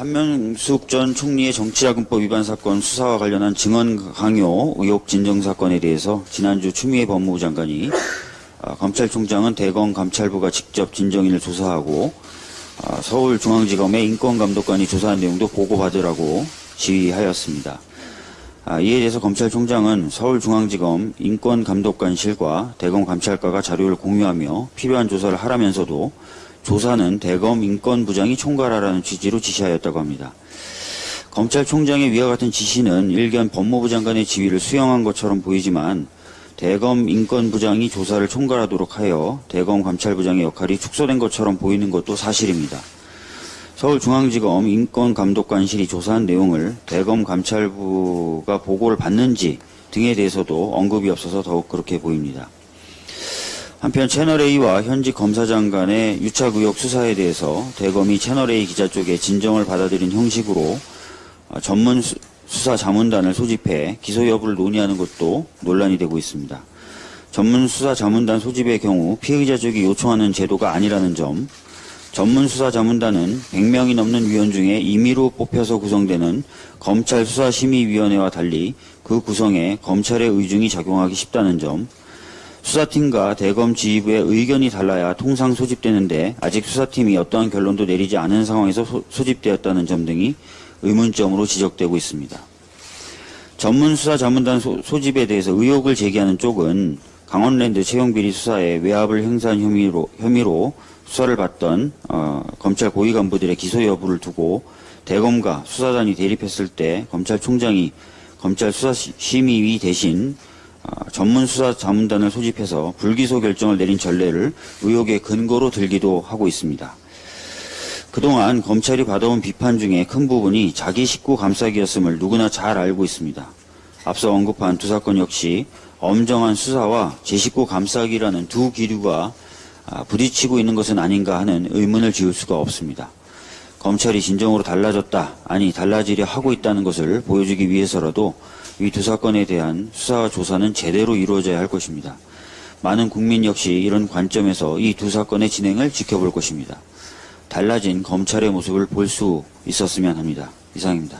한명숙 전 총리의 정치자금법 위반 사건 수사와 관련한 증언 강요 의혹 진정 사건에 대해서 지난주 추미애 법무부 장관이 아, 검찰총장은 대검 감찰부가 직접 진정인을 조사하고 아, 서울중앙지검의 인권감독관이 조사한 내용도 보고받으라고 지휘하였습니다. 아, 이에 대해서 검찰총장은 서울중앙지검 인권감독관실과 대검 감찰과가 자료를 공유하며 필요한 조사를 하라면서도 조사는 대검 인권부장이 총괄하라는 취지로 지시하였다고 합니다. 검찰총장의 위와 같은 지시는 일견 법무부 장관의 지위를 수용한 것처럼 보이지만 대검 인권부장이 조사를 총괄하도록 하여 대검 감찰부장의 역할이 축소된 것처럼 보이는 것도 사실입니다. 서울중앙지검 인권감독관실이 조사한 내용을 대검 감찰부가 보고를 받는지 등에 대해서도 언급이 없어서 더욱 그렇게 보입니다. 한편 채널A와 현직 검사장 간의 유착 의혹 수사에 대해서 대검이 채널A 기자 쪽에 진정을 받아들인 형식으로 어, 전문 수- 수사 자문단을 소집해 기소 여부를 논의하는 것도 논란이 되고 있습니다. 전문 수사 자문단 소집의 경우 피의자 쪽이 요청하는 제도가 아니라는 점, 전문 수사 자문단은 100명이 넘는 위원 중에 임의로 뽑혀서 구성되는 검찰 수사심의위원회와 달리 그 구성에 검찰의 의중이 작용하기 쉽다는 점, 수사팀과 대검 지휘부의 의견이 달라야 통상 소집되는데 아직 수사팀이 어떠한 결론도 내리지 않은 상황에서 소, 소집되었다는 점 등이 의문점으로 지적되고 있습니다. 전문 수사 자문단 소, 소집에 대해서 의혹을 제기하는 쪽은 강원랜드 채용비리 수사에 외압을 행사한 혐의로, 혐의로 수사를 받던 어, 검찰 고위 간부들의 기소 여부를 두고 대검과 수사단이 대립했을 때 검찰총장이 검찰 수사심의위 대신 어, 전문 수사 자문단을 소집해서 불기소 결정을 내린 전례를 의혹의 근거로 들기도 하고 있습니다. 그동안 검찰이 받아온 비판 중에 큰 부분이 자기 식구 감싸기였음을 누구나 잘 알고 있습니다. 앞서 언급한 두 사건 역시 엄정한 수사와 제 식구 감싸기라는 두 기류가 아, 부딪히고 있는 것은 아닌가 하는 의문을 지울 수가 없습니다. 검찰이 진정으로 달라졌다, 아니 달라지려 하고 있다는 것을 보여주기 위해서라도 이 두 사건에 대한 수사와 조사는 제대로 이루어져야 할 것입니다. 많은 국민 역시 이런 관점에서 이 두 사건의 진행을 지켜볼 것입니다. 달라진 검찰의 모습을 볼 수 있었으면 합니다. 이상입니다.